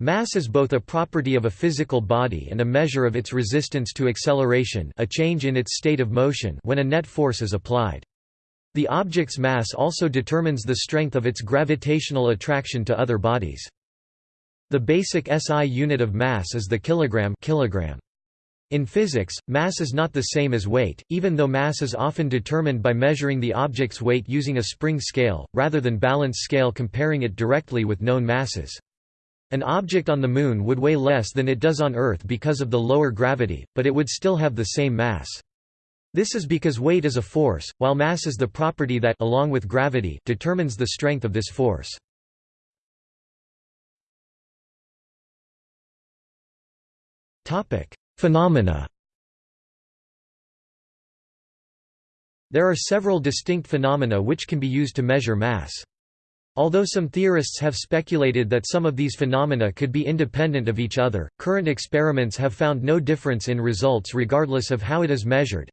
Mass is both a property of a physical body and a measure of its resistance to acceleration a change in its state of motion when a net force is applied. The object's mass also determines the strength of its gravitational attraction to other bodies. The basic SI unit of mass is the kilogram, kilogram. In physics, mass is not the same as weight, even though mass is often determined by measuring the object's weight using a spring scale, rather than balance scale comparing it directly with known masses. An object on the Moon would weigh less than it does on Earth because of the lower gravity, but it would still have the same mass. This is because weight is a force, while mass is the property that along with gravity determines the strength of this force. Phenomena. There are several distinct phenomena which can be used to measure mass. Although some theorists have speculated that some of these phenomena could be independent of each other, current experiments have found no difference in results regardless of how it is measured.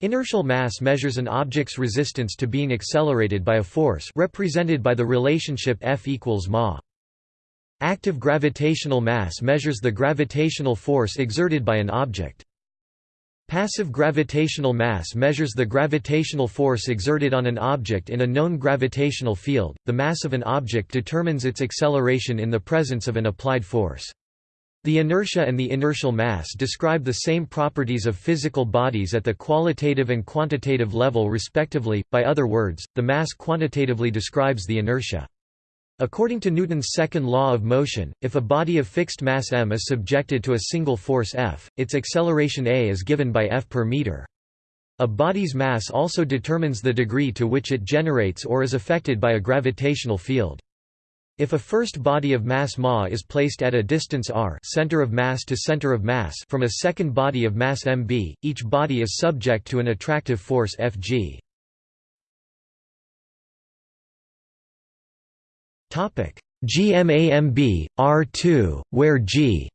Inertial mass measures an object's resistance to being accelerated by a force represented by the relationship F equals ma. Active gravitational mass measures the gravitational force exerted by an object. Passive gravitational mass measures the gravitational force exerted on an object in a known gravitational field. The mass of an object determines its acceleration in the presence of an applied force. The inertia and the inertial mass describe the same properties of physical bodies at the qualitative and quantitative level respectively, by other words, the mass quantitatively describes the inertia. According to Newton's second law of motion, if a body of fixed mass m is subjected to a single force F, its acceleration a is given by F per meter. A body's mass also determines the degree to which it generates or is affected by a gravitational field. If a first body of mass ma is placed at a distance r center of mass to center of mass from a second body of mass mb, each body is subject to an attractive force Fg. GMAMB R2, where G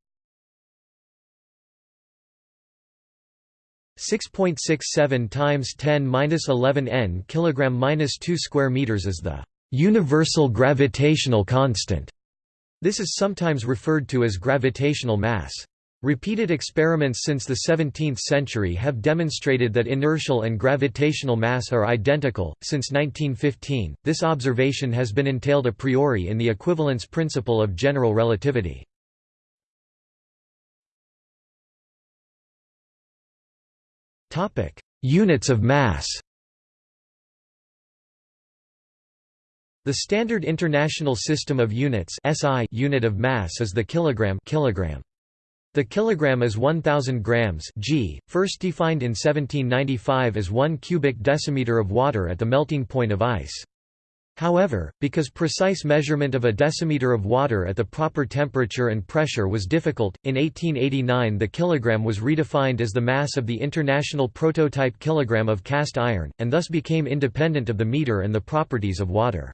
6.67 times 10^-11 n kg-2 square meters is the universal gravitational constant. This is sometimes referred to as gravitational mass. Repeated experiments since the 17th century have demonstrated that inertial and gravitational mass are identical. Since 1915, this observation has been entailed a priori in the equivalence principle of general relativity. Topic: Units of mass. The standard international system of units SI unit of mass is the kilogram kilogram. The kilogram is 1000 grams g, first defined in 1795 as 1 cubic decimeter of water at the melting point of ice. However, because precise measurement of a decimeter of water at the proper temperature and pressure was difficult, in 1889 the kilogram was redefined as the mass of the international prototype kilogram of cast iron, and thus became independent of the meter and the properties of water.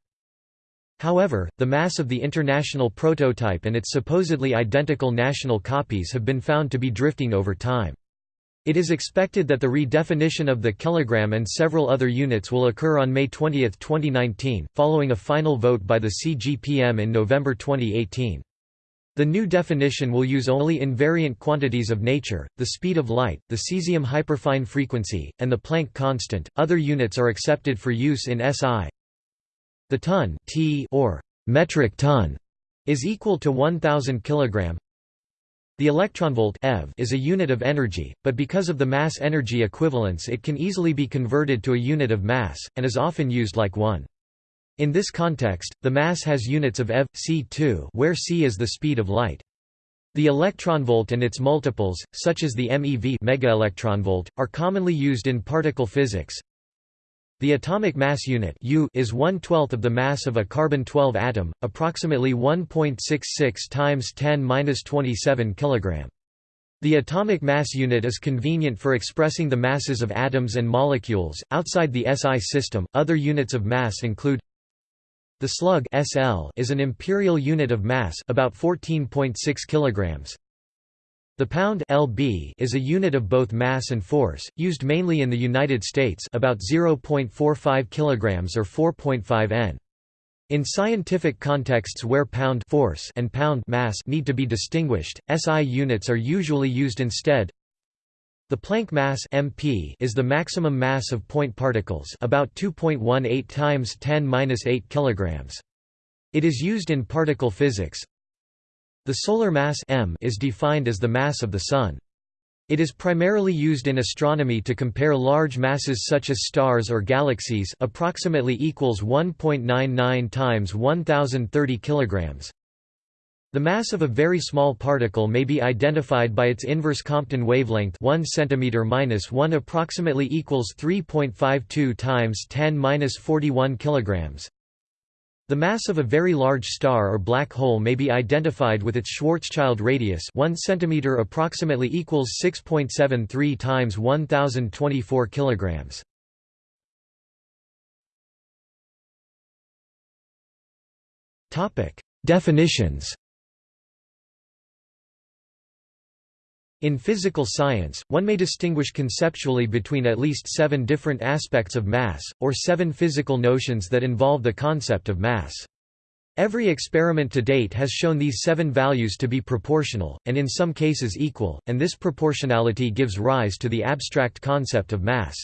However, the mass of the international prototype and its supposedly identical national copies have been found to be drifting over time. It is expected that the redefinition of the kilogram and several other units will occur on May 20, 2019, following a final vote by the CGPM in November 2018. The new definition will use only invariant quantities of nature, the speed of light, the cesium hyperfine frequency, and the Planck constant. Other units are accepted for use in SI, the ton t or metric ton is equal to 1000 kg. The electronvolt eV is a unit of energy, but because of the mass-energy equivalence it can easily be converted to a unit of mass, and is often used like one. In this context, the mass has units of eV, c2 where c is the speed of light. The electronvolt and its multiples, such as the MeV megaelectronvolt, are commonly used in particle physics, the atomic mass unit U is 1 12th of the mass of a carbon-12 atom, approximately 1.66 times 10^-27 kg. The atomic mass unit is convenient for expressing the masses of atoms and molecules. Outside the SI system, other units of mass include the slug SL is an imperial unit of mass about 14.6 kilograms. The pound lb is a unit of both mass and force, used mainly in the United States about 0.45 kg or 4.5 n. In scientific contexts where pound force and pound mass need to be distinguished, SI units are usually used instead. The Planck mass (MP) is the maximum mass of point particles, about 2.18 times 10^-8 kilograms. It is used in particle physics. The solar mass (m) is defined as the mass of the sun. It is primarily used in astronomy to compare large masses such as stars or galaxies approximately equals 1.99 times 1030 kilograms. The mass of a very small particle may be identified by its inverse Compton wavelength 1 cm 1 approximately equals 3.52 times 10^-41 kilograms. The mass of a very large star or black hole may be identified with its Schwarzschild radius 1 cm approximately equals 6.73 times 1024 kilograms. Definitions In physical science, one may distinguish conceptually between at least seven different aspects of mass, or seven physical notions that involve the concept of mass. Every experiment to date has shown these seven values to be proportional, and in some cases equal, and this proportionality gives rise to the abstract concept of mass.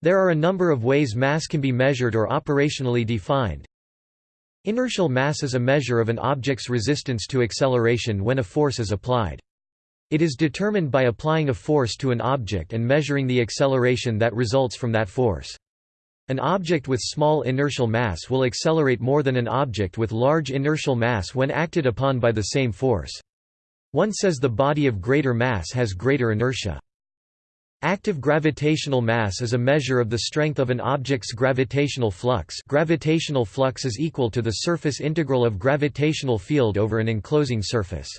There are a number of ways mass can be measured or operationally defined. Inertial mass is a measure of an object's resistance to acceleration when a force is applied. It is determined by applying a force to an object and measuring the acceleration that results from that force. An object with small inertial mass will accelerate more than an object with large inertial mass when acted upon by the same force. One says the body of greater mass has greater inertia. Active gravitational mass is a measure of the strength of an object's gravitational flux gravitational flux is equal to the surface integral of gravitational field over an enclosing surface.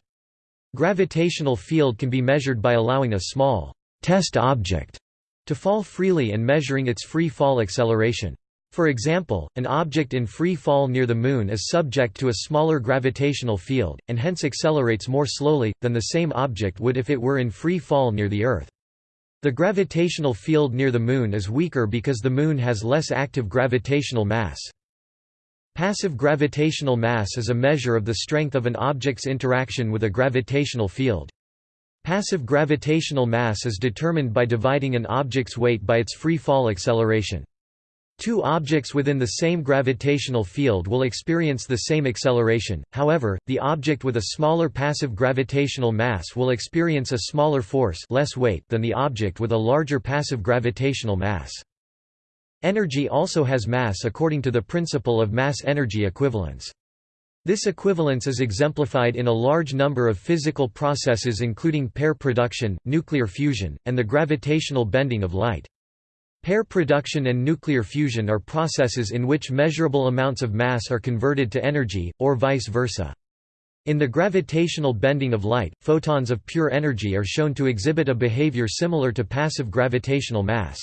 Gravitational field can be measured by allowing a small test object to fall freely and measuring its free fall acceleration. For example, an object in free fall near the Moon is subject to a smaller gravitational field, and hence accelerates more slowly, than the same object would if it were in free fall near the Earth. The gravitational field near the Moon is weaker because the Moon has less active gravitational mass. Passive gravitational mass is a measure of the strength of an object's interaction with a gravitational field. Passive gravitational mass is determined by dividing an object's weight by its free fall acceleration. Two objects within the same gravitational field will experience the same acceleration, however, the object with a smaller passive gravitational mass will experience a smaller force less weight than the object with a larger passive gravitational mass. Energy also has mass according to the principle of mass-energy equivalence. This equivalence is exemplified in a large number of physical processes including pair production, nuclear fusion, and the gravitational bending of light. Pair production and nuclear fusion are processes in which measurable amounts of mass are converted to energy, or vice versa. In the gravitational bending of light, photons of pure energy are shown to exhibit a behavior similar to passive gravitational mass.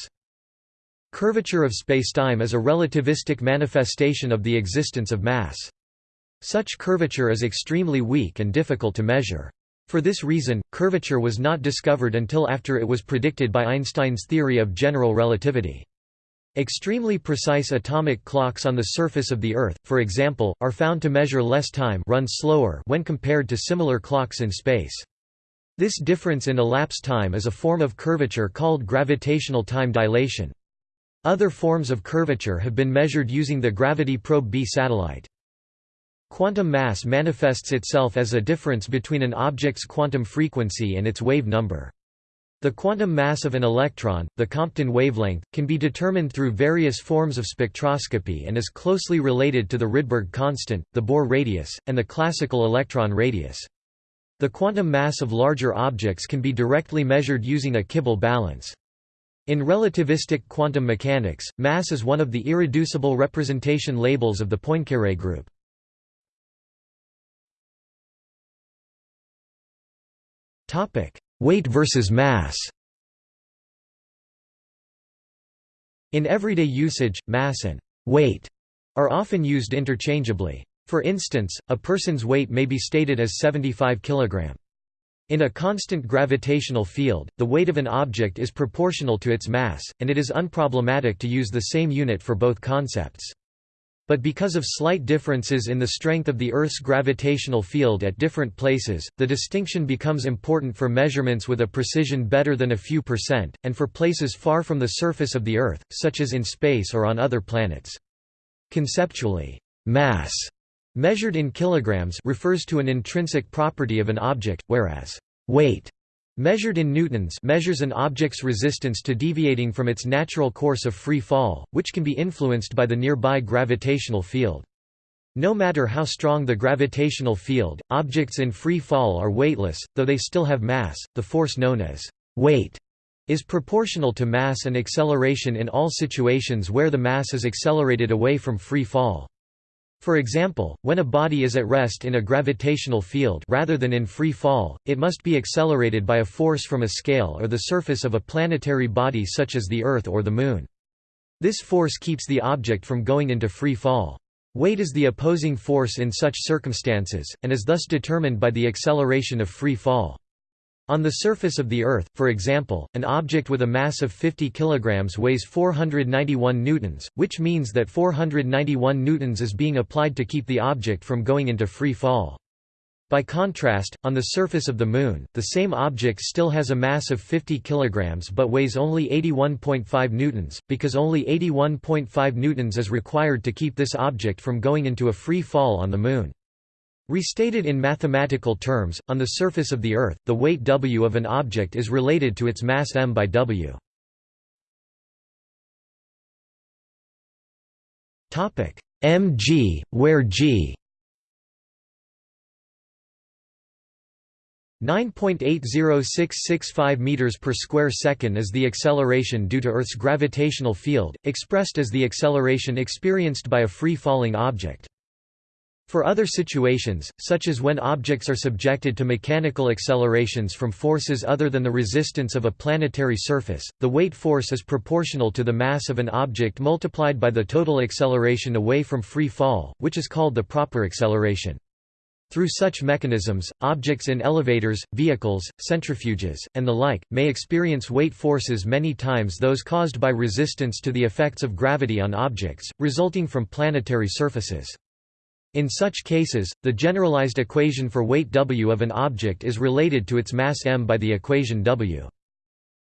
Curvature of spacetime is a relativistic manifestation of the existence of mass. Such curvature is extremely weak and difficult to measure. For this reason, curvature was not discovered until after it was predicted by Einstein's theory of general relativity. Extremely precise atomic clocks on the surface of the Earth, for example, are found to measure less time run slower when compared to similar clocks in space. This difference in elapsed time is a form of curvature called gravitational time dilation. Other forms of curvature have been measured using the Gravity Probe B satellite. Quantum mass manifests itself as a difference between an object's quantum frequency and its wave number. The quantum mass of an electron, the Compton wavelength, can be determined through various forms of spectroscopy and is closely related to the Rydberg constant, the Bohr radius, and the classical electron radius. The quantum mass of larger objects can be directly measured using a Kibble balance. In relativistic quantum mechanics, mass is one of the irreducible representation labels of the Poincaré group. Topic: Weight versus mass In everyday usage, mass and weight are often used interchangeably. For instance, a person's weight may be stated as 75 kg. In a constant gravitational field, the weight of an object is proportional to its mass, and it is unproblematic to use the same unit for both concepts. But because of slight differences in the strength of the Earth's gravitational field at different places, the distinction becomes important for measurements with a precision better than a few percent, and for places far from the surface of the Earth, such as in space or on other planets. Conceptually, mass measured in kilograms refers to an intrinsic property of an object, whereas weight measured in newtons measures an object's resistance to deviating from its natural course of free fall, which can be influenced by the nearby gravitational field. No matter how strong the gravitational field, objects in free fall are weightless, though they still have mass. The force known as weight is proportional to mass and acceleration in all situations where the mass is accelerated away from free fall. For example, when a body is at rest in a gravitational field rather than in free fall, it must be accelerated by a force from a scale or the surface of a planetary body such as the Earth or the Moon. This force keeps the object from going into free fall. Weight is the opposing force in such circumstances, and is thus determined by the acceleration of free fall. On the surface of the Earth, for example, an object with a mass of 50 kg weighs 491 newtons, which means that 491 newtons is being applied to keep the object from going into free fall. By contrast, on the surface of the Moon, the same object still has a mass of 50 kg but weighs only 81.5 newtons, because only 81.5 newtons is required to keep this object from going into a free fall on the Moon. Restated in mathematical terms, on the surface of the Earth, the weight W of an object is related to its mass m by W. mg, where g 9.80665 meters per square second is the acceleration due to Earth's gravitational field, expressed as the acceleration experienced by a free-falling object. For other situations, such as when objects are subjected to mechanical accelerations from forces other than the resistance of a planetary surface, the weight force is proportional to the mass of an object multiplied by the total acceleration away from free fall, which is called the proper acceleration. Through such mechanisms, objects in elevators, vehicles, centrifuges, and the like, may experience weight forces many times those caused by resistance to the effects of gravity on objects, resulting from planetary surfaces. In such cases, the generalized equation for weight W of an object is related to its mass m by the equation W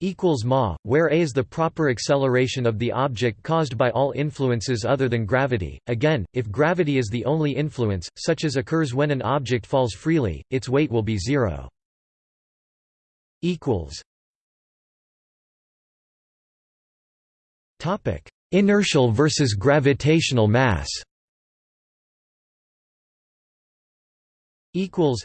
equals ma, where a is the proper acceleration of the object caused by all influences other than gravity. Again, if gravity is the only influence, such as occurs when an object falls freely, its weight will be zero. equals Topic: Inertial versus gravitational mass. Equals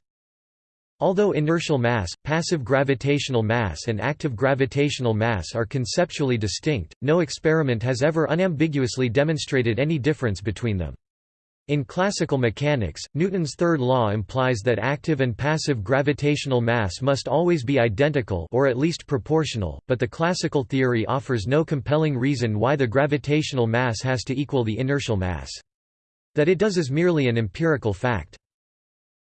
Although inertial mass, passive gravitational mass and active gravitational mass are conceptually distinct, no experiment has ever unambiguously demonstrated any difference between them. In classical mechanics, Newton's third law implies that active and passive gravitational mass must always be identical or at least proportional, but the classical theory offers no compelling reason why the gravitational mass has to equal the inertial mass. That it does is merely an empirical fact.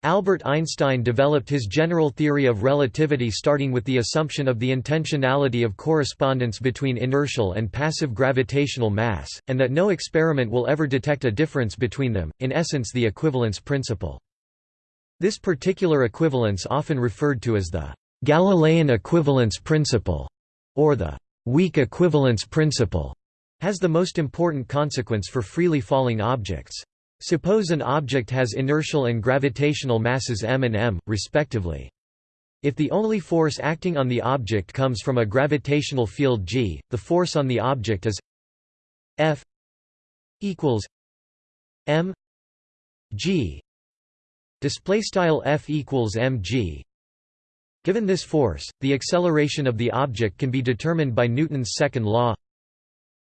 Albert Einstein developed his general theory of relativity starting with the assumption of the intentionality of correspondence between inertial and passive gravitational mass, and that no experiment will ever detect a difference between them, in essence the equivalence principle. This particular equivalence often referred to as the Galilean equivalence principle, or the weak equivalence principle, has the most important consequence for freely falling objects. Suppose an object has inertial and gravitational masses m and m, respectively. If the only force acting on the object comes from a gravitational field g, the force on the object is F equals m g. Display style F equals mg Given this force, the acceleration of the object can be determined by Newton's second law.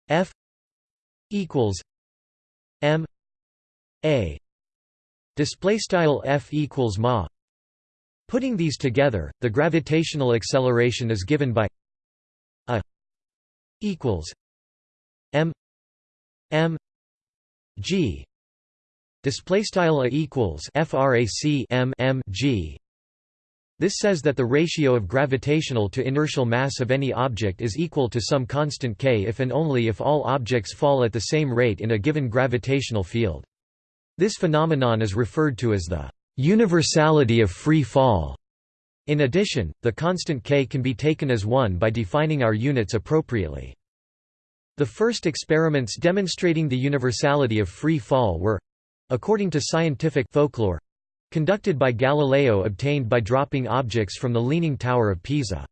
F equals m a. Display style f equals ma. Putting these together the gravitational acceleration is given by a equals m m g. Display style a equals frac m m g. This says that the ratio of gravitational to inertial mass of any object is equal to some constant k if and only if all objects fall at the same rate in a given gravitational field. This phenomenon is referred to as the universality of free fall. In addition, the constant k can be taken as 1 by defining our units appropriately. The first experiments demonstrating the universality of free fall were—according to scientific folklore, conducted by Galileo obtained by dropping objects from the Leaning Tower of Pisa.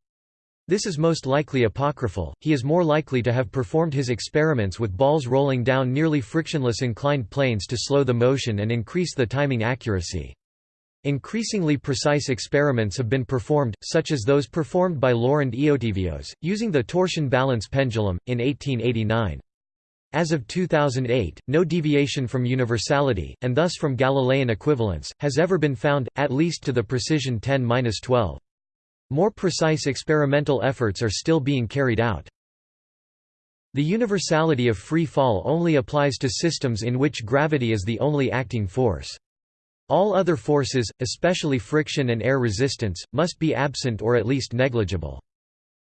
This is most likely apocryphal, he is more likely to have performed his experiments with balls rolling down nearly frictionless inclined planes to slow the motion and increase the timing accuracy. Increasingly precise experiments have been performed, such as those performed by Loránd Eötvös, using the torsion balance pendulum, in 1889. As of 2008, no deviation from universality, and thus from Galilean equivalence, has ever been found, at least to the precision 10-12. More precise experimental efforts are still being carried out. The universality of free fall only applies to systems in which gravity is the only acting force. All other forces, especially friction and air resistance, must be absent or at least negligible.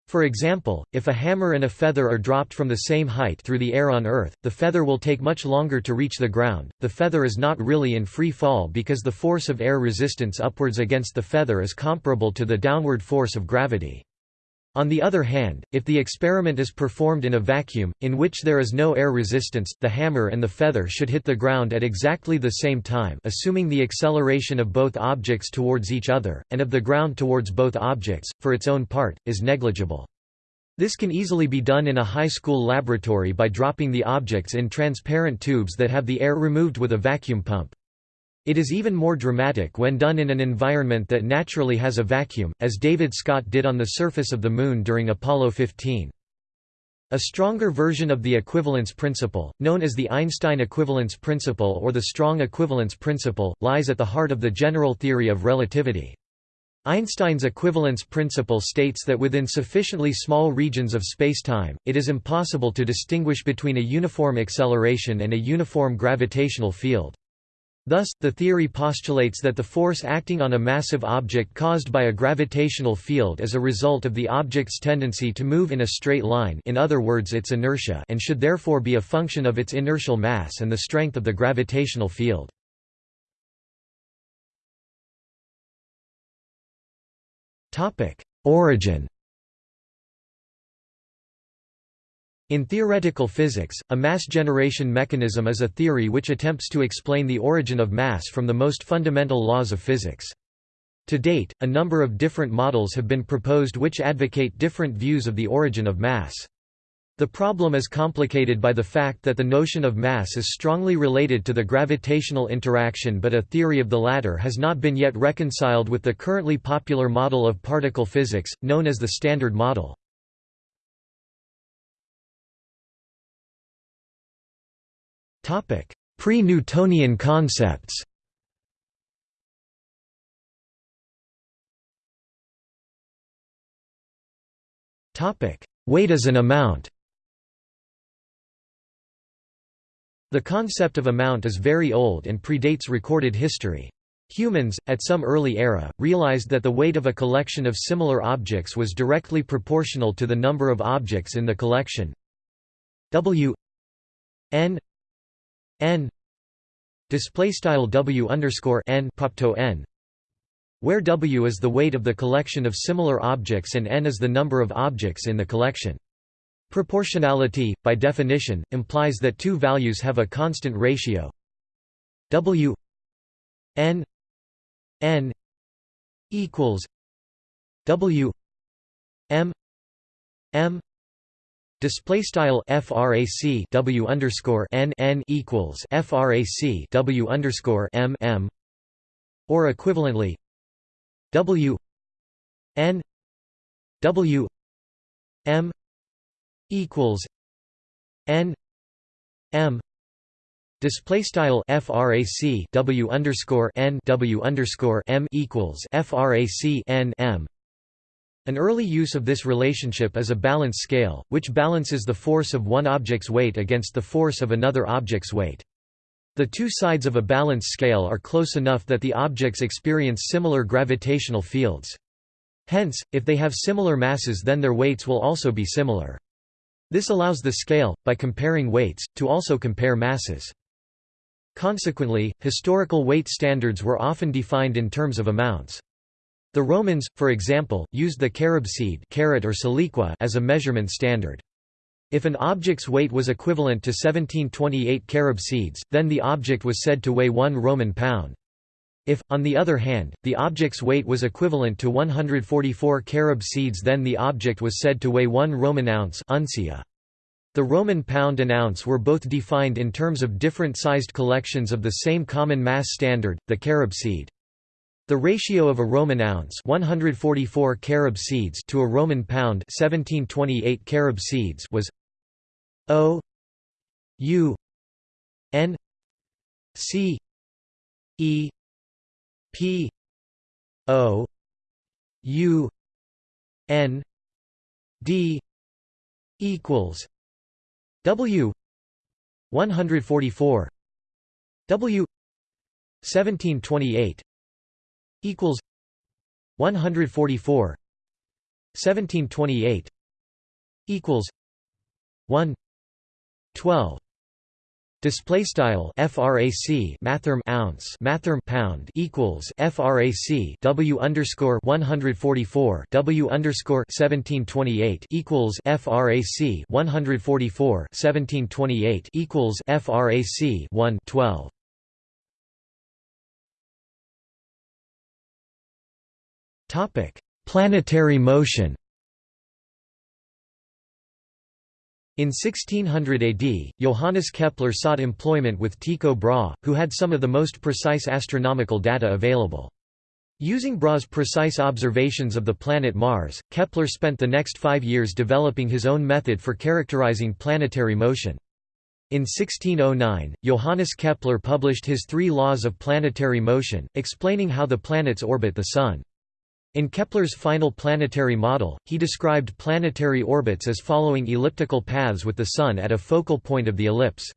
For example, if a hammer and a feather are dropped from the same height through the air on Earth, the feather will take much longer to reach the ground. The feather is not really in free fall because the force of air resistance upwards against the feather is comparable to the downward force of gravity. On the other hand, if the experiment is performed in a vacuum, in which there is no air resistance, the hammer and the feather should hit the ground at exactly the same time assuming the acceleration of both objects towards each other, and of the ground towards both objects, for its own part, is negligible. This can easily be done in a high school laboratory by dropping the objects in transparent tubes that have the air removed with a vacuum pump. It is even more dramatic when done in an environment that naturally has a vacuum, as David Scott did on the surface of the Moon during Apollo 15. A stronger version of the equivalence principle, known as the Einstein equivalence principle or the strong equivalence principle, lies at the heart of the general theory of relativity. Einstein's equivalence principle states that within sufficiently small regions of spacetime, it is impossible to distinguish between a uniform acceleration and a uniform gravitational field. Thus, the theory postulates that the force acting on a massive object caused by a gravitational field is a result of the object's tendency to move in a straight line in other words its inertia and should therefore be a function of its inertial mass and the strength of the gravitational field. Origin In theoretical physics, a mass generation mechanism is a theory which attempts to explain the origin of mass from the most fundamental laws of physics. To date, a number of different models have been proposed which advocate different views of the origin of mass. The problem is complicated by the fact that the notion of mass is strongly related to the gravitational interaction but a theory of the latter has not been yet reconciled with the currently popular model of particle physics, known as the Standard Model. Pre-Newtonian concepts. Weight as an amount. The concept of amount is very old and predates recorded history. Humans, at some early era, realized that the weight of a collection of similar objects was directly proportional to the number of objects in the collection. W. N n display style w underscore n propto n where w is the weight of the collection of similar objects and n is the number of objects in the collection. Proportionality, by definition, implies that two values have a constant ratio w n n equals w m m Display style frac w underscore n n equals frac w underscore m m, or equivalently w n w m equals n m. Display style frac w underscore n w underscore m equals frac n m an early use of this relationship is a balance scale, which balances the force of one object's weight against the force of another object's weight. The two sides of a balance scale are close enough that the objects experience similar gravitational fields. Hence, if they have similar masses then their weights will also be similar. This allows the scale, by comparing weights, to also compare masses. Consequently, historical weight standards were often defined in terms of amounts. The Romans, for example, used the carob seed carat or siliqua as a measurement standard. If an object's weight was equivalent to 1728 carob seeds, then the object was said to weigh 1 Roman pound. If, on the other hand, the object's weight was equivalent to 144 carob seeds then the object was said to weigh 1 Roman ounce uncia. The Roman pound and ounce were both defined in terms of different sized collections of the same common mass standard, the carob seed. The ratio of a Roman ounce 144 carob seeds to a Roman pound 1728 carob seeds was O U N C E P O U N D equals W 144 W 1728 equals 144 1728 equals 1 12 Display style frac mathrm ounce mathrm pound equals frac w underscore 144 w underscore 1728 equals frac 144 1728 equals frac 1 12. Topic: Planetary motion. In 1600 AD, Johannes Kepler sought employment with Tycho Brahe, who had some of the most precise astronomical data available. Using Brahe's precise observations of the planet Mars, Kepler spent the next five years developing his own method for characterizing planetary motion. In 1609, Johannes Kepler published his Three Laws of Planetary Motion, explaining how the planets orbit the Sun. In Kepler's final planetary model, he described planetary orbits as following elliptical paths with the Sun at a focal point of the ellipse.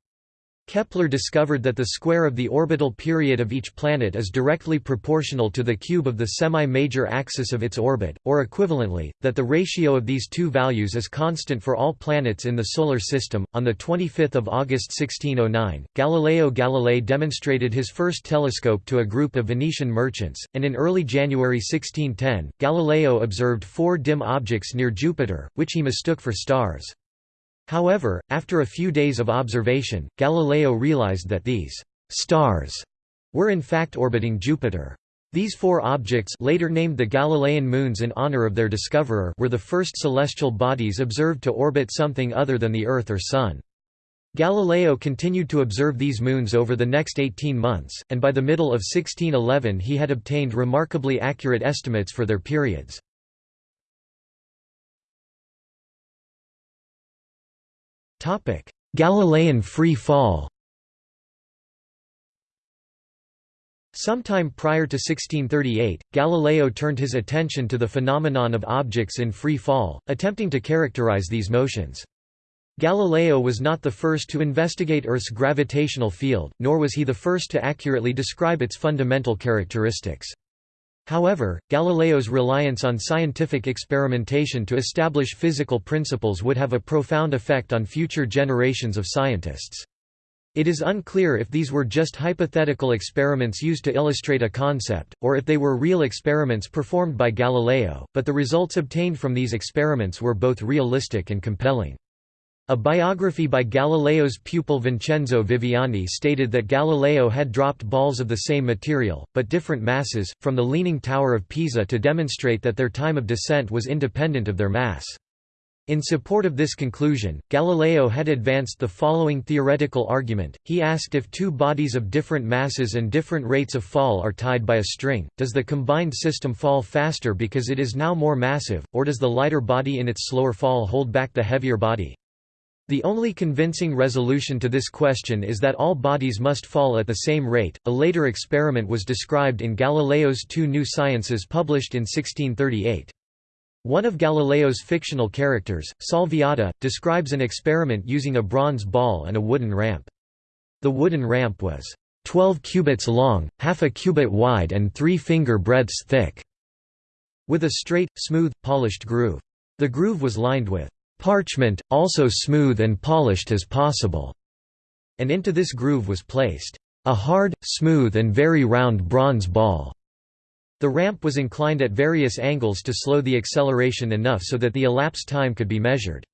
Kepler discovered that the square of the orbital period of each planet is directly proportional to the cube of the semi-major axis of its orbit, or equivalently, that the ratio of these two values is constant for all planets in the Solar System. On 25 August 1609, Galileo Galilei demonstrated his first telescope to a group of Venetian merchants, and in early January 1610, Galileo observed four dim objects near Jupiter, which he mistook for stars. However, after a few days of observation, Galileo realized that these «stars» were in fact orbiting Jupiter. These four objects later named the Galilean moons in honor of their discoverer were the first celestial bodies observed to orbit something other than the Earth or Sun. Galileo continued to observe these moons over the next 18 months, and by the middle of 1611 he had obtained remarkably accurate estimates for their periods. Galilean free fall Sometime prior to 1638, Galileo turned his attention to the phenomenon of objects in free fall, attempting to characterize these motions. Galileo was not the first to investigate Earth's gravitational field, nor was he the first to accurately describe its fundamental characteristics. However, Galileo's reliance on scientific experimentation to establish physical principles would have a profound effect on future generations of scientists. It is unclear if these were just hypothetical experiments used to illustrate a concept, or if they were real experiments performed by Galileo, but the results obtained from these experiments were both realistic and compelling. A biography by Galileo's pupil Vincenzo Viviani stated that Galileo had dropped balls of the same material, but different masses, from the Leaning Tower of Pisa to demonstrate that their time of descent was independent of their mass. In support of this conclusion, Galileo had advanced the following theoretical argument. He asked if two bodies of different masses and different rates of fall are tied by a string, does the combined system fall faster because it is now more massive, or does the lighter body in its slower fall hold back the heavier body? The only convincing resolution to this question is that all bodies must fall at the same rate. A later experiment was described in Galileo's Two New Sciences published in 1638. One of Galileo's fictional characters, Salviati, describes an experiment using a bronze ball and a wooden ramp. The wooden ramp was 12 cubits long, half a cubit wide and 3 finger breadths thick. with a straight, smooth, polished groove. The groove was lined with parchment, also smooth and polished as possible, and into this groove was placed a hard, smooth and very round bronze ball. The ramp was inclined at various angles to slow the acceleration enough so that the elapsed time could be measured.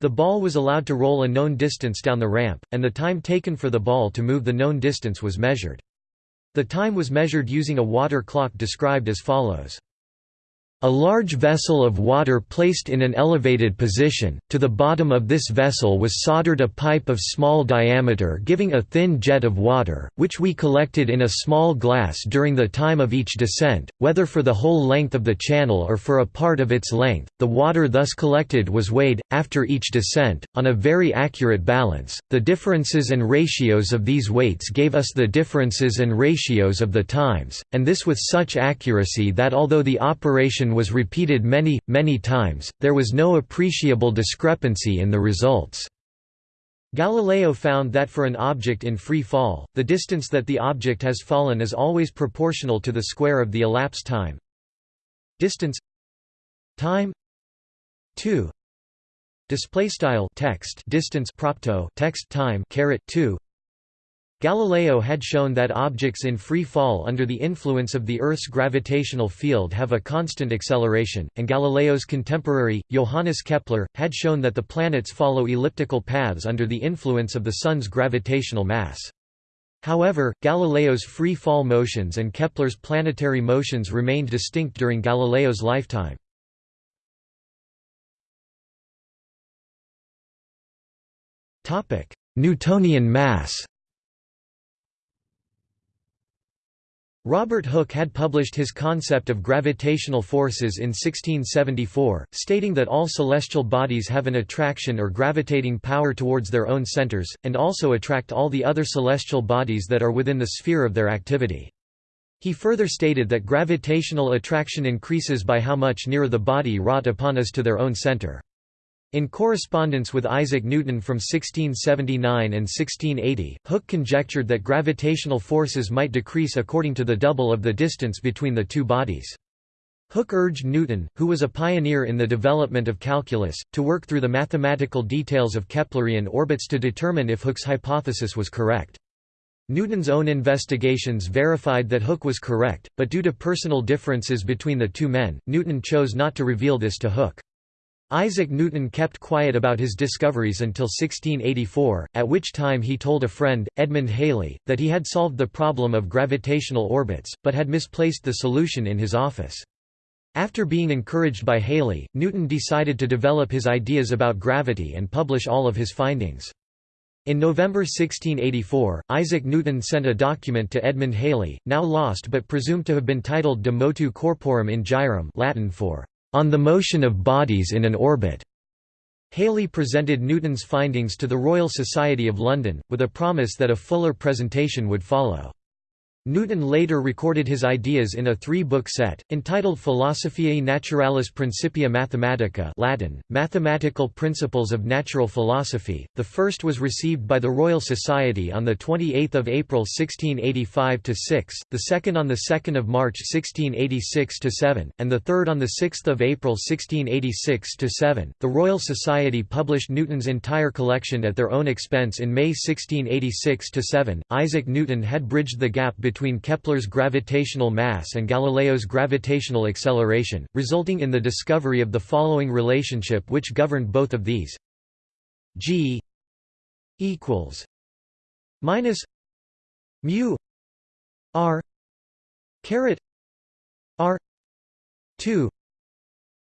The ball was allowed to roll a known distance down the ramp, and the time taken for the ball to move the known distance was measured. The time was measured using a water clock described as follows. A large vessel of water placed in an elevated position, to the bottom of this vessel was soldered a pipe of small diameter giving a thin jet of water, which we collected in a small glass during the time of each descent, whether for the whole length of the channel or for a part of its length. The water thus collected was weighed, after each descent, on a very accurate balance. The differences and ratios of these weights gave us the differences and ratios of the times, and this with such accuracy that although the operation was repeated many, many times, there was no appreciable discrepancy in the results. Galileo found that for an object in free fall, the distance that the object has fallen is always proportional to the square of the elapsed time. Distance time 2 display style text distance propto text time caret 2 Galileo had shown that objects in free fall under the influence of the Earth's gravitational field have a constant acceleration, and Galileo's contemporary, Johannes Kepler, had shown that the planets follow elliptical paths under the influence of the Sun's gravitational mass. However, Galileo's free fall motions and Kepler's planetary motions remained distinct during Galileo's lifetime. Newtonian mass Robert Hooke had published his concept of gravitational forces in 1674, stating that all celestial bodies have an attraction or gravitating power towards their own centers, and also attract all the other celestial bodies that are within the sphere of their activity. He further stated that gravitational attraction increases by how much nearer the body wrought upon is to their own center. In correspondence with Isaac Newton from 1679 and 1680, Hooke conjectured that gravitational forces might decrease according to the double of the distance between the two bodies. Hooke urged Newton, who was a pioneer in the development of calculus, to work through the mathematical details of Keplerian orbits to determine if Hooke's hypothesis was correct. Newton's own investigations verified that Hooke was correct, but due to personal differences between the two men, Newton chose not to reveal this to Hooke. Isaac Newton kept quiet about his discoveries until 1684, at which time he told a friend, Edmund Halley, that he had solved the problem of gravitational orbits, but had misplaced the solution in his office. After being encouraged by Halley, Newton decided to develop his ideas about gravity and publish all of his findings. In November 1684, Isaac Newton sent a document to Edmund Halley, now lost but presumed to have been titled De Motu Corporum in Gyrum Latin for on the motion of bodies in an orbit. Halley presented Newton's findings to the Royal Society of London, with a promise that a fuller presentation would follow. Newton later recorded his ideas in a three-book set, entitled Philosophiae Naturalis Principia Mathematica Latin, Mathematical Principles of Natural Philosophy. The first was received by the Royal Society on 28 April 1685–6, the second on 2 March 1686–7, and the third on 6 April 1686–7. The Royal Society published Newton's entire collection at their own expense in May 1686–7. Isaac Newton had bridged the gap between between Kepler's gravitational mass and Galileo's gravitational acceleration, resulting in the discovery of the following relationship which governed both of these. G equals minus mu r caret r 2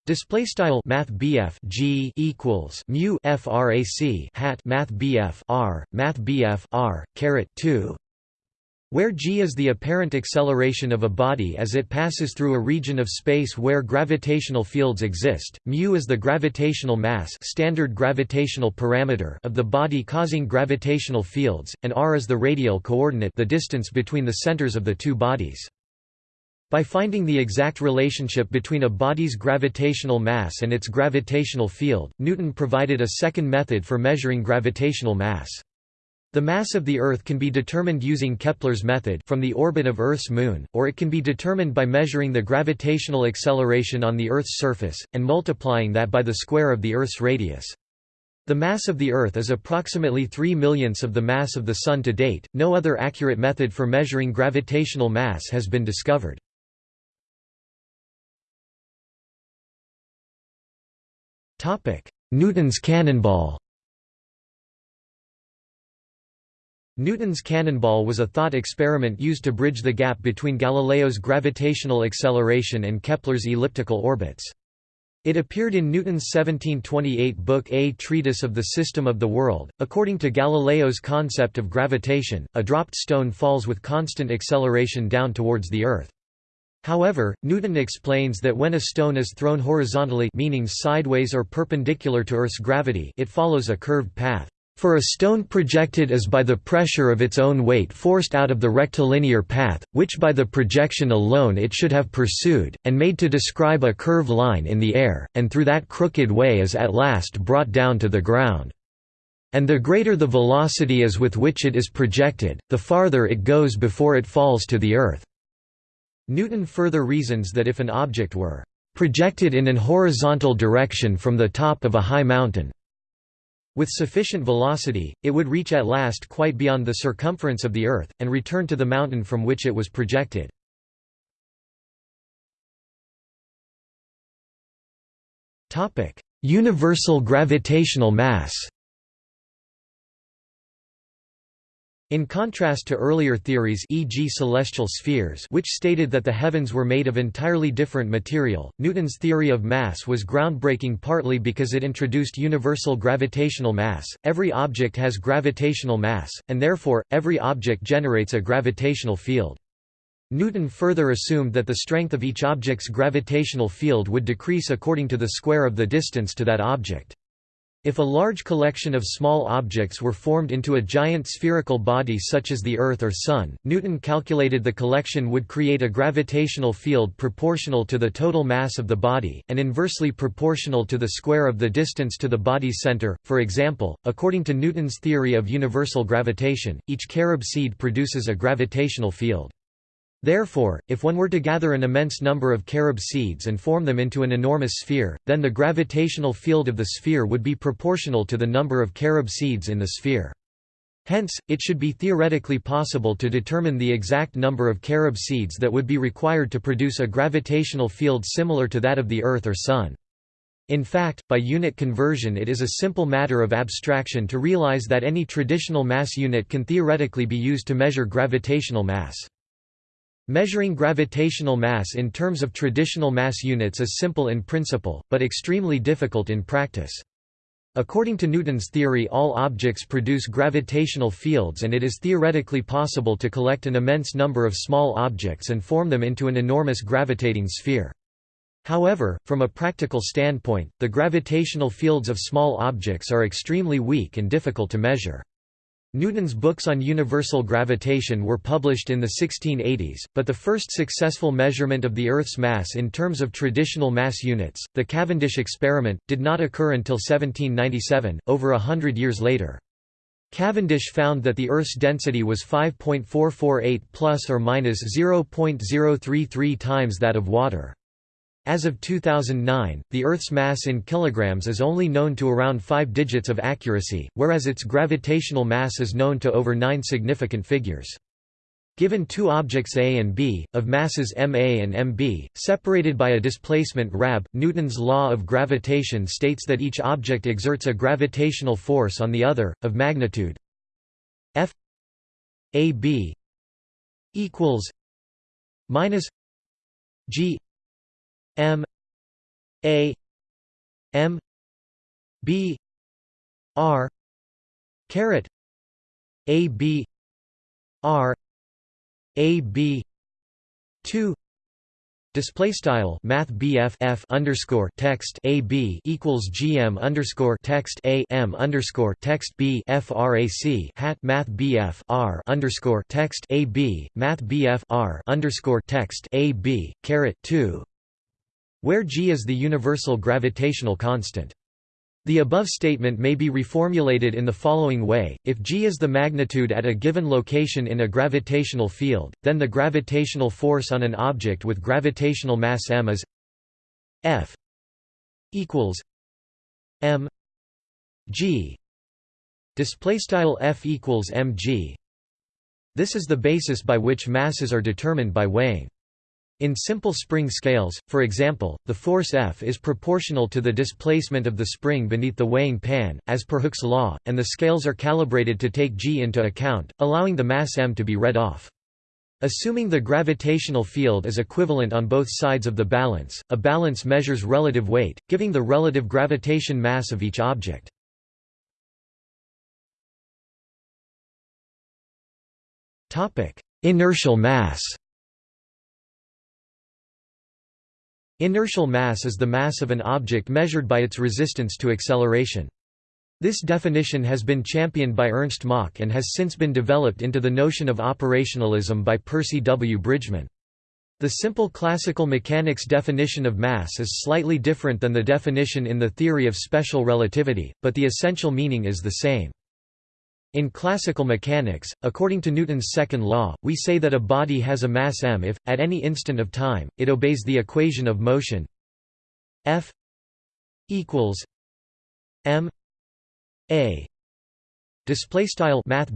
Display style Math G equals mu frac hat Math BF R Math BF R caret two where g is the apparent acceleration of a body as it passes through a region of space where gravitational fields exist, mu is the gravitational mass standard gravitational parameter of the body causing gravitational fields, and r is the radial coordinate the distance between the centers of the two bodies. By finding the exact relationship between a body's gravitational mass and its gravitational field, Newton provided a second method for measuring gravitational mass. The mass of the Earth can be determined using Kepler's method from the orbit of Earth's moon, or it can be determined by measuring the gravitational acceleration on the Earth's surface, and multiplying that by the square of the Earth's radius. The mass of the Earth is approximately 3 millionths of the mass of the Sun to date. No other accurate method for measuring gravitational mass has been discovered. Newton's cannonball Newton's cannonball was a thought experiment used to bridge the gap between Galileo's gravitational acceleration and Kepler's elliptical orbits. It appeared in Newton's 1728 book A Treatise of the System of the World. According to Galileo's concept of gravitation, a dropped stone falls with constant acceleration down towards the Earth. However, Newton explains that when a stone is thrown horizontally meaning sideways or perpendicular to Earth's gravity it follows a curved path. For a stone projected as by the pressure of its own weight forced out of the rectilinear path, which by the projection alone it should have pursued, and made to describe a curved line in the air, and through that crooked way is at last brought down to the ground. And the greater the velocity is with which it is projected, the farther it goes before it falls to the earth. Newton further reasons that if an object were projected in an horizontal direction from the top of a high mountain, with sufficient velocity, it would reach at last quite beyond the circumference of the Earth, and return to the mountain from which it was projected. Universal gravitational mass In contrast to earlier theories e.g. celestial spheres which stated that the heavens were made of entirely different material, Newton's theory of mass was groundbreaking partly because it introduced universal gravitational mass. Every object has gravitational mass, and therefore, every object generates a gravitational field. Newton further assumed that the strength of each object's gravitational field would decrease according to the square of the distance to that object. If a large collection of small objects were formed into a giant spherical body such as the Earth or Sun, Newton calculated the collection would create a gravitational field proportional to the total mass of the body, and inversely proportional to the square of the distance to the body's center. For example, according to Newton's theory of universal gravitation, each carob seed produces a gravitational field. Therefore, if one were to gather an immense number of carob seeds and form them into an enormous sphere, then the gravitational field of the sphere would be proportional to the number of carob seeds in the sphere. Hence, it should be theoretically possible to determine the exact number of carob seeds that would be required to produce a gravitational field similar to that of the Earth or Sun. In fact, by unit conversion it is a simple matter of abstraction to realize that any traditional mass unit can theoretically be used to measure gravitational mass. Measuring gravitational mass in terms of traditional mass units is simple in principle, but extremely difficult in practice. According to Newton's theory all objects produce gravitational fields and it is theoretically possible to collect an immense number of small objects and form them into an enormous gravitating sphere. However, from a practical standpoint, the gravitational fields of small objects are extremely weak and difficult to measure. Newton's books on universal gravitation were published in the 1680s, but the first successful measurement of the Earth's mass in terms of traditional mass units, the Cavendish experiment, did not occur until 1797, over a hundred years later. Cavendish found that the Earth's density was 5.448 plus or minus 0.033 times that of water. As of 2009, the Earth's mass in kilograms is only known to around 5 digits of accuracy, whereas its gravitational mass is known to over 9 significant figures. Given two objects A and B, of masses ma and mb, separated by a displacement rab, Newton's law of gravitation states that each object exerts a gravitational force on the other, of magnitude F a b equals minus g M A M B R caret A B R A B two Display style Math BF underscore text A B equals GM underscore text A M underscore text B FRAC hat Math BF R underscore text A B Math BF R underscore text A B caret two where g is the universal gravitational constant. The above statement may be reformulated in the following way, if g is the magnitude at a given location in a gravitational field, then the gravitational force on an object with gravitational mass m is f equals m g. Display f equals mg this is the basis by which masses are determined by weighing in simple spring scales, for example, the force F is proportional to the displacement of the spring beneath the weighing pan, as per Hooke's law, and the scales are calibrated to take g into account, allowing the mass m to be read off. Assuming the gravitational field is equivalent on both sides of the balance, a balance measures relative weight, giving the relative gravitation mass of each object. Inertial mass Inertial mass is the mass of an object measured by its resistance to acceleration. This definition has been championed by Ernst Mach and has since been developed into the notion of operationalism by Percy W. Bridgman. The simple classical mechanics definition of mass is slightly different than the definition in the theory of special relativity, but the essential meaning is the same. In classical mechanics, according to Newton's second law, we say that a body has a mass m if, at any instant of time, it obeys the equation of motion F equals m a display style math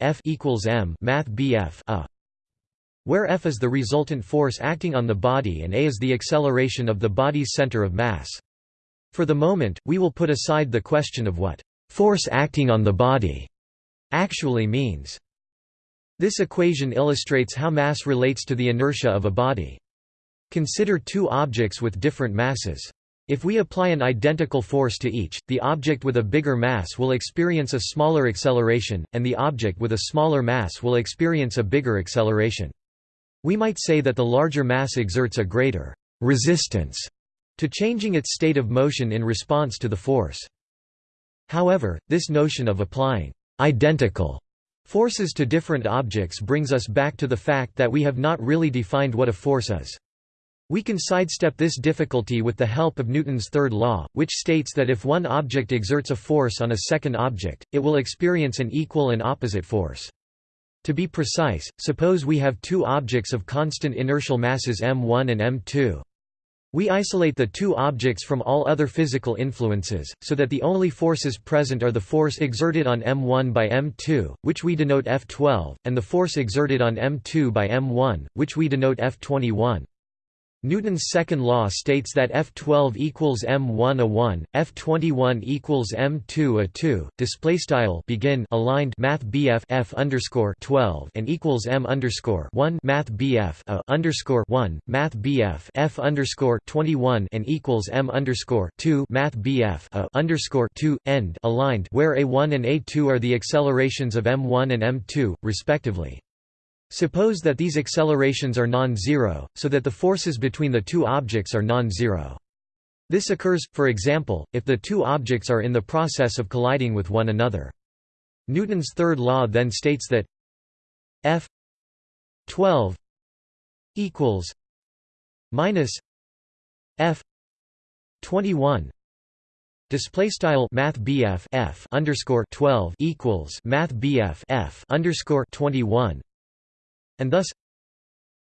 F equals m math a where F is the resultant force acting on the body and a is the acceleration of the body's center of mass. For the moment, we will put aside the question of what force acting on the body actually means. This equation illustrates how mass relates to the inertia of a body. Consider two objects with different masses. If we apply an identical force to each, the object with a bigger mass will experience a smaller acceleration, and the object with a smaller mass will experience a bigger acceleration. We might say that the larger mass exerts a greater resistance to changing its state of motion in response to the force. However, this notion of applying identical forces to different objects brings us back to the fact that we have not really defined what a force is. We can sidestep this difficulty with the help of Newton's third law, which states that if one object exerts a force on a second object, it will experience an equal and opposite force. To be precise, suppose we have two objects of constant inertial masses m1 and m2. We isolate the two objects from all other physical influences, so that the only forces present are the force exerted on m1 by m2, which we denote F12, and the force exerted on m2 by m1, which we denote F21. Newton's second law states that F12 equals m1 a 1, F21 equals m2 a 2. Display style begin aligned math BF F underscore 12 and equals m underscore 1 math BF a underscore 1 math BF F underscore 21 and equals m underscore 2 math BF a underscore 2 end aligned where a1 and a2 are the accelerations of m1 and m2 respectively. Suppose that these accelerations are non-zero, so that the forces between the two objects are non-zero. This occurs, for example, if the two objects are in the process of colliding with one another. Newton's third law then states that F 12 equals minus F 21 Display style Math F underscore twelve equals Math F underscore twenty one and thus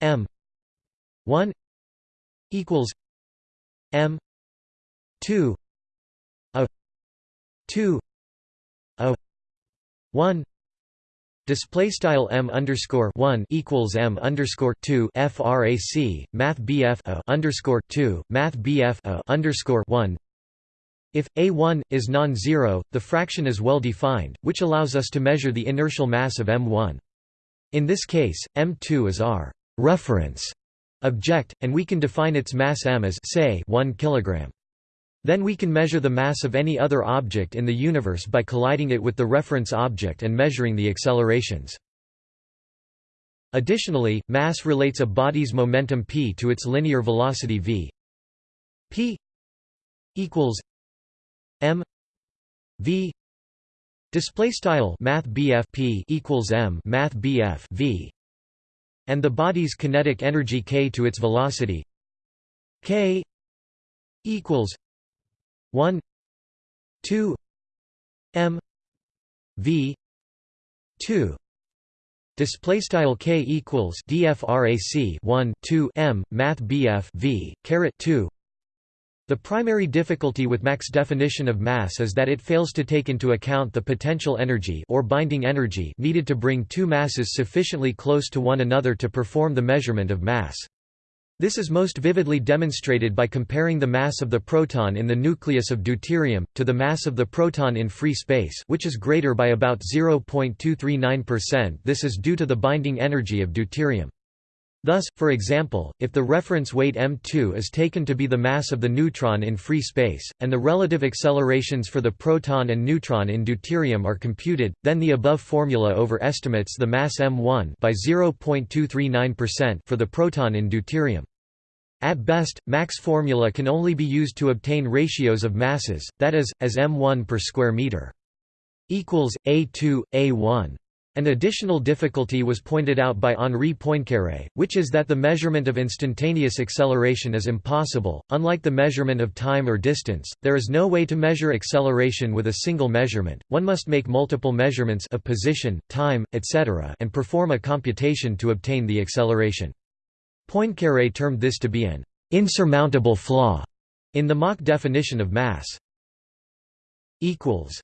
m 1 equals m 2 a 2 a 1 Display style m underscore one equals m underscore two frac Math BF a underscore two Math BF a underscore one. If a one is non-zero, the fraction is well defined, which allows us to measure the inertial mass of m1. In this case, m2 is our reference object, and we can define its mass m as say 1 kg. Then we can measure the mass of any other object in the universe by colliding it with the reference object and measuring the accelerations. Additionally, mass relates a body's momentum p to its linear velocity v. p equals m v Display style Math P equals M Math V and the body's kinetic energy k to its velocity k equals 1 2 m v 2 Display style k equals dfrac 1 2 m math bf v caret 2. The primary difficulty with Mach's definition of mass is that it fails to take into account the potential energy or binding energy needed to bring two masses sufficiently close to one another to perform the measurement of mass. This is most vividly demonstrated by comparing the mass of the proton in the nucleus of deuterium, to the mass of the proton in free space which is greater by about 0.239% this is due to the binding energy of deuterium. Thus, for example, if the reference weight m2 is taken to be the mass of the neutron in free space, and the relative accelerations for the proton and neutron in deuterium are computed, then the above formula overestimates the mass m1 by 0.239% for the proton in deuterium. At best, Mach's formula can only be used to obtain ratios of masses, that is, as m1 per square meter equals a2 a1 an additional difficulty was pointed out by Henri Poincaré, which is that the measurement of instantaneous acceleration is impossible. Unlike the measurement of time or distance, there is no way to measure acceleration with a single measurement. One must make multiple measurements of position, time, etc., and perform a computation to obtain the acceleration. Poincaré termed this to be an insurmountable flaw in the Mach definition of mass. equals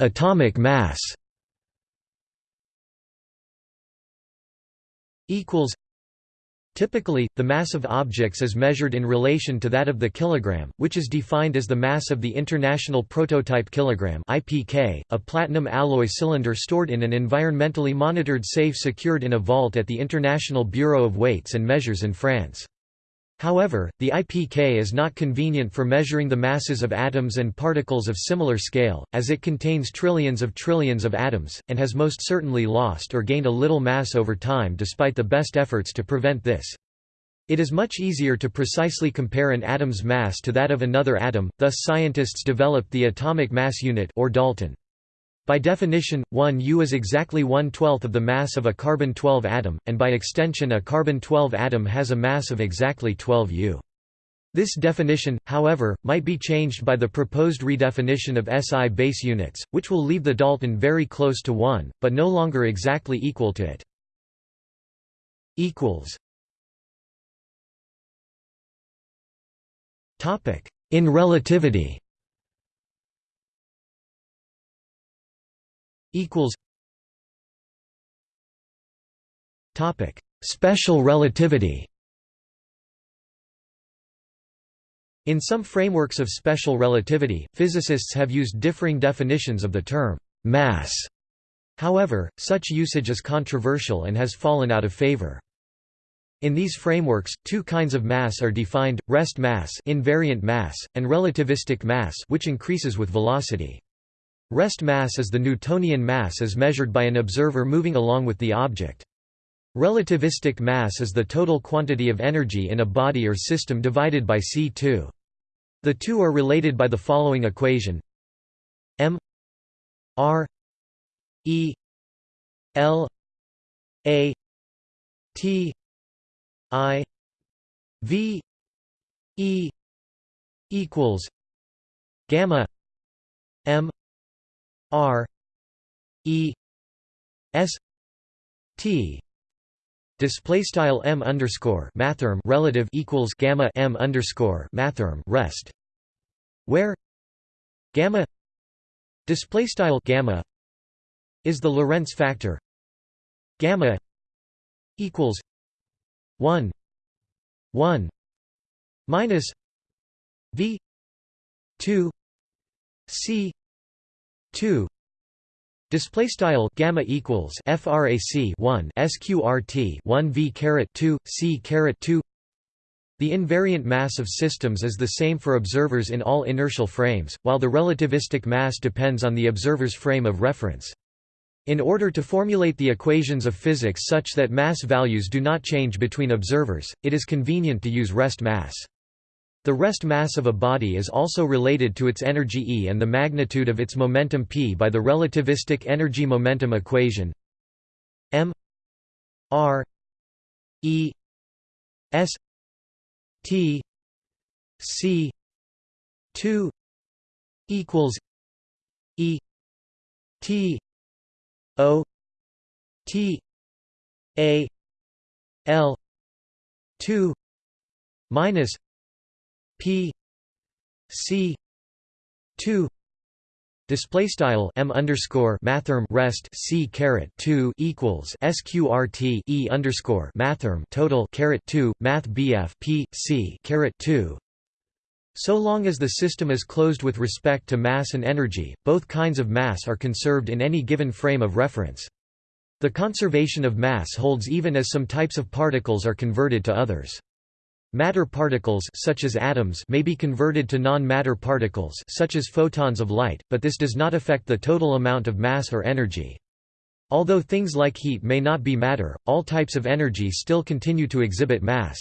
Atomic mass. Equals. Typically, the mass of objects is measured in relation to that of the kilogram, which is defined as the mass of the International Prototype Kilogram (IPK), a platinum alloy cylinder stored in an environmentally monitored safe secured in a vault at the International Bureau of Weights and Measures in France. However, the IPK is not convenient for measuring the masses of atoms and particles of similar scale, as it contains trillions of trillions of atoms, and has most certainly lost or gained a little mass over time despite the best efforts to prevent this. It is much easier to precisely compare an atom's mass to that of another atom, thus scientists developed the atomic mass unit or Dalton. By definition, 1 U is exactly one-twelfth of the mass of a carbon-12 atom, and by extension a carbon-12 atom has a mass of exactly 12 U. This definition, however, might be changed by the proposed redefinition of SI base units, which will leave the Dalton very close to 1, but no longer exactly equal to it. In relativity equals topic special relativity In some frameworks of special relativity, physicists have used differing definitions of the term mass. However, such usage is controversial and has fallen out of favor. In these frameworks, two kinds of mass are defined: rest mass, invariant mass, and relativistic mass, which increases with velocity. Rest mass is the Newtonian mass as measured by an observer moving along with the object. Relativistic mass is the total quantity of energy in a body or system divided by c2. The two are related by the following equation m r e l a t i v e equals gamma m R E S T. Display style m underscore mathrm relative equals gamma m underscore mathrm rest. Where gamma display style gamma is the Lorentz factor. Gamma equals 1 1 minus v 2 c 2 display style gamma equals frac 1 sqrt 1 v caret 2 c caret 2 the invariant mass of systems is the same for observers in all inertial frames, while the relativistic mass depends on the observer's frame of reference. In order to formulate the equations of physics such that mass values do not change between observers, it is convenient to use rest mass. The rest mass of a body is also related to its energy E and the magnitude of its momentum p by the relativistic energy-momentum equation m r e s t c 2 equals e t o t a l 2 minus p c 2 Display style m underscore mathrm rest c caret two equals sqrt e underscore mathrm total caret two math bf p c caret two. So long as the system is closed with respect to mass and energy, both kinds of mass are conserved in any given frame of reference. The conservation of mass holds even as some types of particles are converted to others. Matter particles such as atoms may be converted to non-matter particles such as photons of light, but this does not affect the total amount of mass or energy. Although things like heat may not be matter, all types of energy still continue to exhibit mass.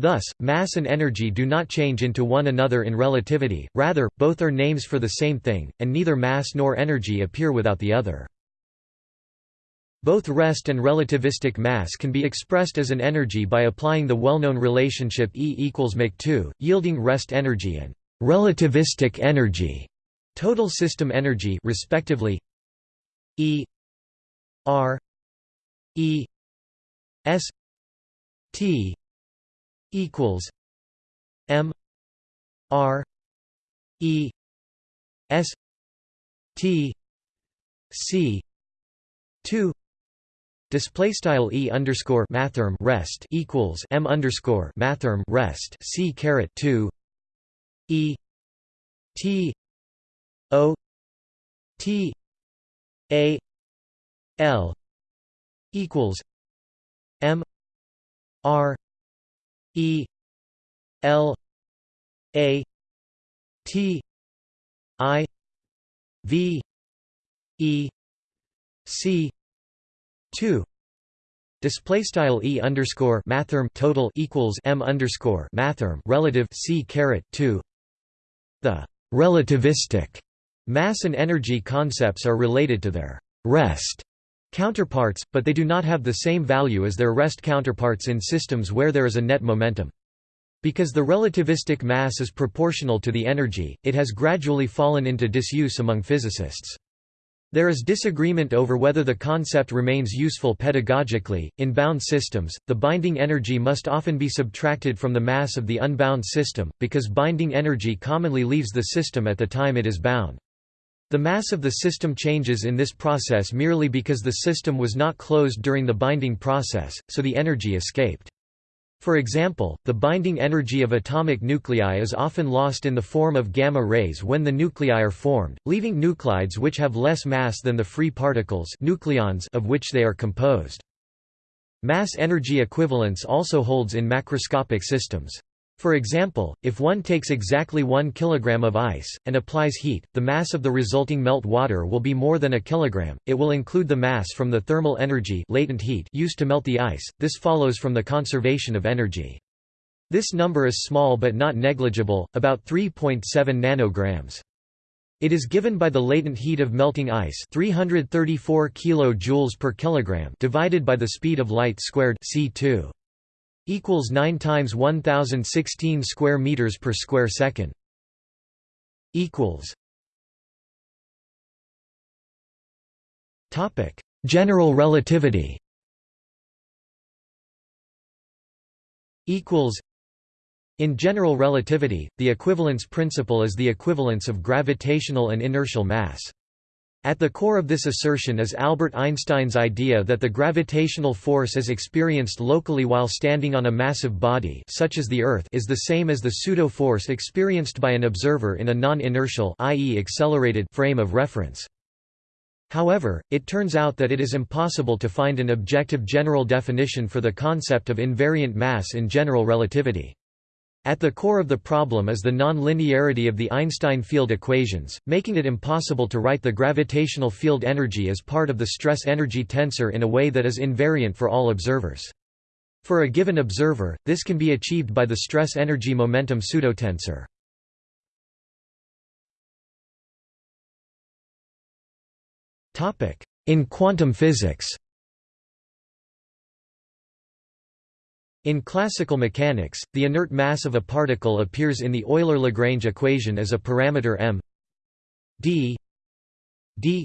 Thus, mass and energy do not change into one another in relativity, rather, both are names for the same thing, and neither mass nor energy appear without the other. Both rest and relativistic mass can be expressed as an energy by applying the well-known relationship E equals mc2, yielding rest energy and relativistic energy, total system energy respectively. E R E S T equals M R E S T C two Display style e underscore mathrm rest equals m underscore mathrm rest c caret two e t o t a l equals m r e l a t i v e c 2 display style e underscore mathrm total equals m underscore mathrm relative c caret 2 the relativistic mass and energy concepts are related to their rest counterparts but they do not have the same value as their rest counterparts in systems where there is a net momentum. Because the relativistic mass is proportional to the energy it has gradually fallen into disuse among physicists there is disagreement over whether the concept remains useful pedagogically. In bound systems, the binding energy must often be subtracted from the mass of the unbound system, because binding energy commonly leaves the system at the time it is bound. The mass of the system changes in this process merely because the system was not closed during the binding process, so the energy escaped. For example, the binding energy of atomic nuclei is often lost in the form of gamma rays when the nuclei are formed, leaving nuclides which have less mass than the free particles nucleons of which they are composed. Mass-energy equivalence also holds in macroscopic systems. For example, if one takes exactly 1 kg of ice, and applies heat, the mass of the resulting melt water will be more than a kilogram, it will include the mass from the thermal energy latent heat used to melt the ice, this follows from the conservation of energy. This number is small but not negligible, about 3.7 nanograms. It is given by the latent heat of melting ice 334 kJ per kilogram divided by the speed of light squared c2 equals 9 times 1016 square meters per square second. Equals. Topic. General relativity. Equals. In general relativity the equivalence principle is the equivalence of gravitational and inertial mass at the core of this assertion is Albert Einstein's idea that the gravitational force as experienced locally while standing on a massive body such as the Earth is the same as the pseudo-force experienced by an observer in a non-inertial i.e. accelerated frame of reference. However, it turns out that it is impossible to find an objective general definition for the concept of invariant mass in general relativity. At the core of the problem is the non-linearity of the Einstein field equations, making it impossible to write the gravitational field energy as part of the stress-energy tensor in a way that is invariant for all observers. For a given observer, this can be achieved by the stress-energy momentum pseudotensor. In quantum physics In classical mechanics, the inert mass of a particle appears in the Euler-Lagrange equation as a parameter m d d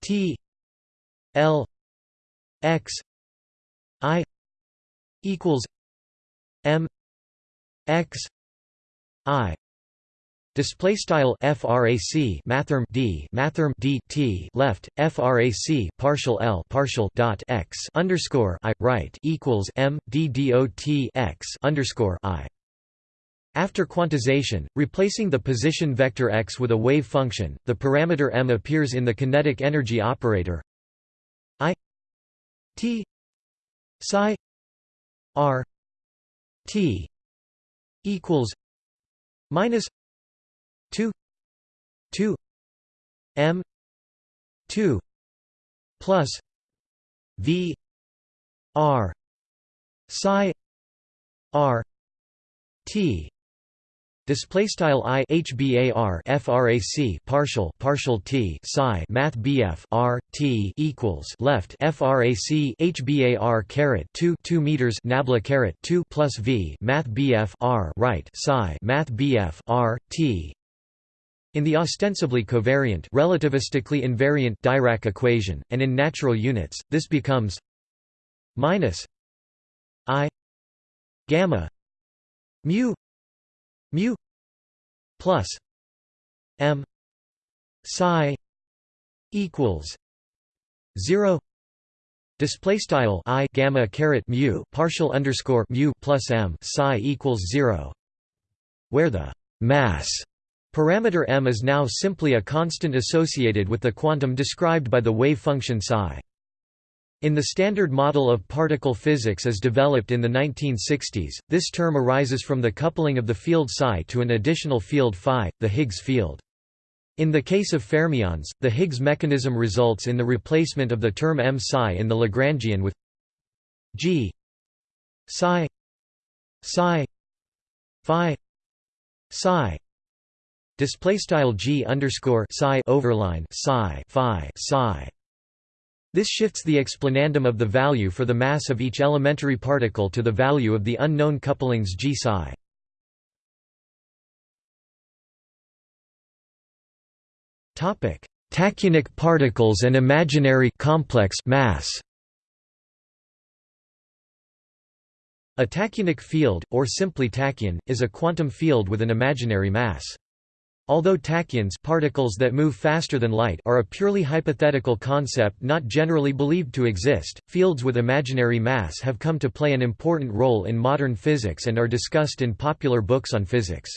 t l x i equals m x i Display style frac mathrm d mathrm d t left frac partial l partial dot x underscore i right equals m d dot x underscore i. After quantization, replacing the position vector x with a wave function, the parameter m appears in the kinetic energy operator i t psi r t equals minus 2 2 m 2 plus v r psi r t. Display style i hbar frac partial partial t psi math bf r t equals left frac hbar caret 2 2 meters nabla caret 2 plus v math bf r right psi math bf r t in the ostensibly covariant relativistically invariant Dirac equation, and in natural units, this becomes minus i gamma mu mu plus m psi equals 0 display style i gamma caret mu partial underscore mu plus m psi equals 0 where the mass Parameter m is now simply a constant associated with the quantum described by the wave function psi. In the Standard Model of Particle Physics as developed in the 1960s, this term arises from the coupling of the field psi to an additional field phi, the Higgs field. In the case of fermions, the Higgs mechanism results in the replacement of the term m psi in the Lagrangian with g psi psi phi psi display style g underscore psi overline psi phi psi. This shifts the explanandum of the value for the mass of each elementary particle to the value of the unknown couplings g psi. Topic: Tachyonic particles and imaginary complex mass. A tachyonic field, or simply tachyon, is a quantum field with an imaginary mass. Although tachyons particles that move faster than light are a purely hypothetical concept not generally believed to exist, fields with imaginary mass have come to play an important role in modern physics and are discussed in popular books on physics.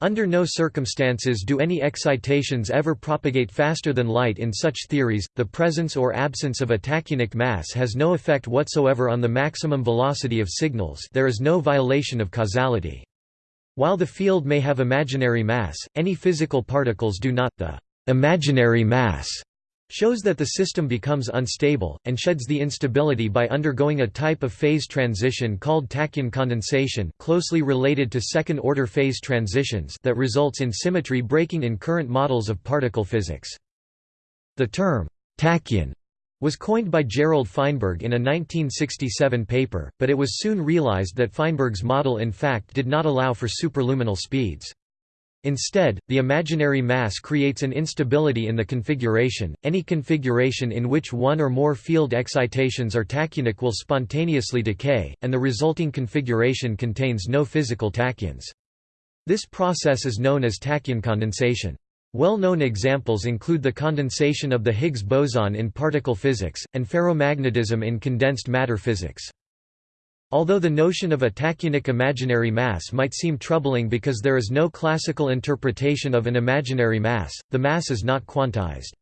Under no circumstances do any excitations ever propagate faster than light in such theories. The presence or absence of a tachyonic mass has no effect whatsoever on the maximum velocity of signals. There is no violation of causality. While the field may have imaginary mass, any physical particles do not. The imaginary mass shows that the system becomes unstable, and sheds the instability by undergoing a type of phase transition called tachyon condensation closely related to second-order phase transitions that results in symmetry breaking in current models of particle physics. The term, tachyon, was coined by Gerald Feinberg in a 1967 paper, but it was soon realized that Feinberg's model in fact did not allow for superluminal speeds. Instead, the imaginary mass creates an instability in the configuration. Any configuration in which one or more field excitations are tachyonic will spontaneously decay, and the resulting configuration contains no physical tachyons. This process is known as tachyon condensation. Well-known examples include the condensation of the Higgs boson in particle physics, and ferromagnetism in condensed matter physics. Although the notion of a tachyonic imaginary mass might seem troubling because there is no classical interpretation of an imaginary mass, the mass is not quantized.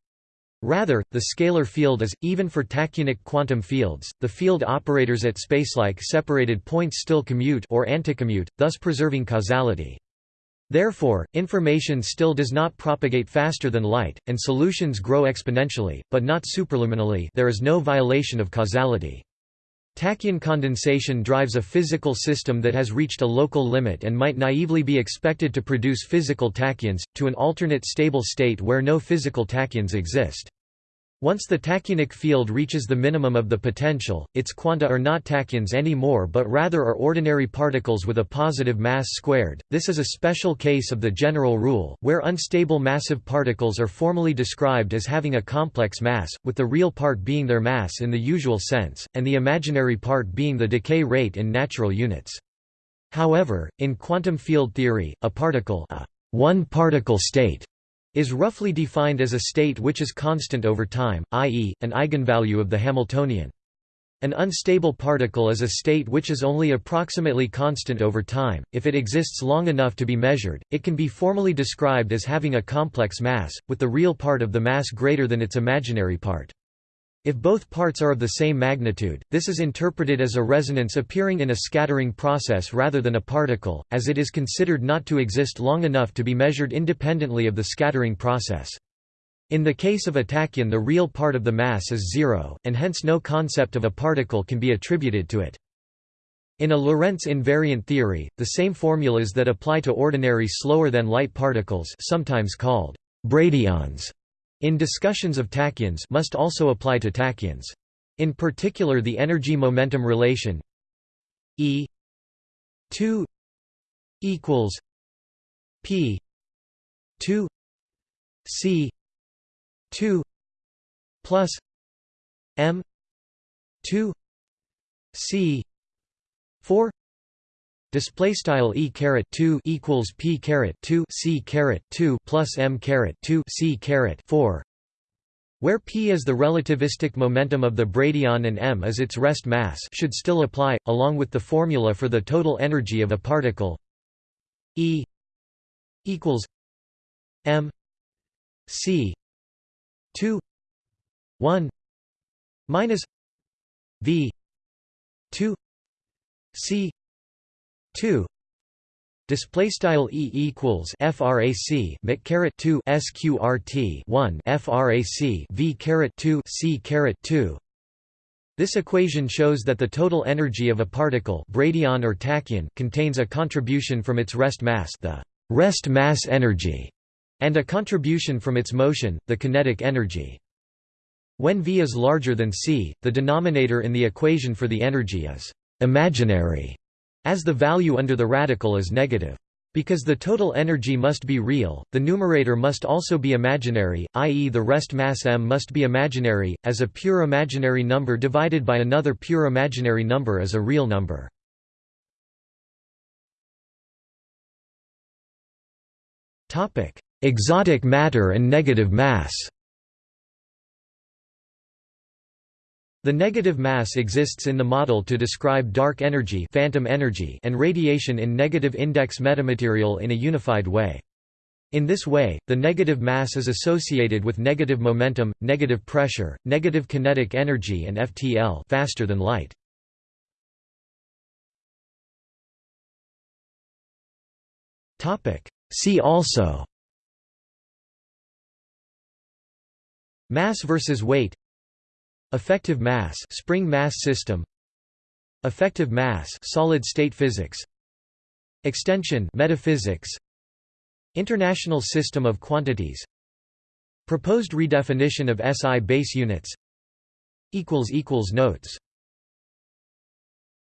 Rather, the scalar field is, even for tachyonic quantum fields, the field operators at spacelike separated points still commute or anticommute, thus preserving causality. Therefore, information still does not propagate faster than light, and solutions grow exponentially, but not superluminally there is no violation of causality. Tachyon condensation drives a physical system that has reached a local limit and might naively be expected to produce physical tachyons, to an alternate stable state where no physical tachyons exist. Once the tachyonic field reaches the minimum of the potential, its quanta are not tachyons anymore but rather are ordinary particles with a positive mass squared. This is a special case of the general rule, where unstable massive particles are formally described as having a complex mass, with the real part being their mass in the usual sense, and the imaginary part being the decay rate in natural units. However, in quantum field theory, a particle a one-particle state is roughly defined as a state which is constant over time, i.e., an eigenvalue of the Hamiltonian. An unstable particle is a state which is only approximately constant over time. If it exists long enough to be measured, it can be formally described as having a complex mass, with the real part of the mass greater than its imaginary part. If both parts are of the same magnitude, this is interpreted as a resonance appearing in a scattering process rather than a particle, as it is considered not to exist long enough to be measured independently of the scattering process. In the case of a tachyon the real part of the mass is zero, and hence no concept of a particle can be attributed to it. In a Lorentz invariant theory, the same formulas that apply to ordinary slower-than-light particles sometimes called bradyons in discussions of tachyons must also apply to tachyons. In particular the energy-momentum relation E 2 equals P 2 C 2 plus M 2 C 4 Display style e caret 2 equals p caret 2 c caret 2 plus m caret 2 c caret 4, where p is the relativistic momentum of the bradyon and m is its rest mass, should still apply, along with the formula for the total energy of a particle. E equals m c 2 1 minus v 2 c 2 display style e equals frac mc caret 2 sqrt 1 frac v caret 2 c caret 2 this equation shows that the total energy of a particle bradyon or tachyon contains a contribution from its rest mass the rest mass energy and a contribution from its motion the kinetic energy. When v is larger than c the denominator in the equation for the energy is imaginary as the value under the radical is negative. Because the total energy must be real, the numerator must also be imaginary, i.e. the rest mass m must be imaginary, as a pure imaginary number divided by another pure imaginary number is a real number. Exotic matter and negative mass The negative mass exists in the model to describe dark energy, phantom energy and radiation in negative index metamaterial in a unified way. In this way, the negative mass is associated with negative momentum, negative pressure, negative kinetic energy and FTL faster than light. See also Mass versus weight Effective mass spring mass system. Effective mass solid state physics. Extension metaphysics. International system of quantities. Proposed redefinition of SI base units. Equals equals notes